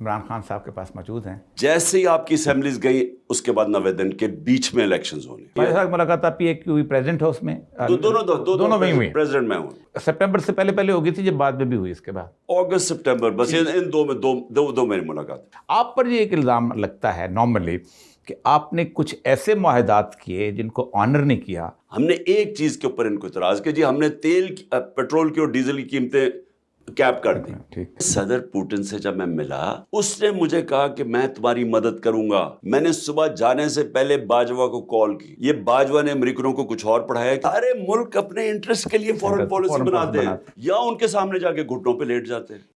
عمران خان صاحب کے پاس موجود ہیں۔ جیسے ہی آپ کی اسمبلیز گئی اس کے بعد نوے دن کے بیچ میں الیکشنز ہونے۔ ساتھ ملاقات آپ کی ایک ہوئی پریزیڈنٹ ہاؤس میں۔ دو- دونوں دو- دو- دونوں میں ہوئی۔ پریزیڈنٹ میں ہوں۔ سپٹمبر سے پہلے پہلے ہوگی تھی جب بعد میں بھی ہوئی اس کے بعد۔ اگست سپٹمبر بس ان ان دو میں دو دو دو میری ملاقات۔ آپ پر یہ ایک الزام لگتا ہے نارملی کہ آپ نے کچھ ایسے معاہدات کیے جن کو آنر نہیں کیا۔ ہم نے ایک چیز کے اوپر ان کو اعتراض کیا۔ جی ہم نے تیل پیٹرول کی اور ڈیزل کی قیمتیں کیپ کر دی۔ ٹھیک۔ صدر پوٹن سے جب میں ملا اس نے مجھے کہا کہ میں تمہاری مدد کروں گا۔ میں نے صبح جانے سے پہلے باجوہ کو کال کی۔ یہ باجوہ نے امریکنوں کو کچھ اور پڑھایا کہ ارے ملک اپنے انٹرسٹ کے لیے فورن پالیسی بناتے ہیں یا ان کے سامنے جا کے گھٹنوں پہ لیٹ جاتے۔ ہیں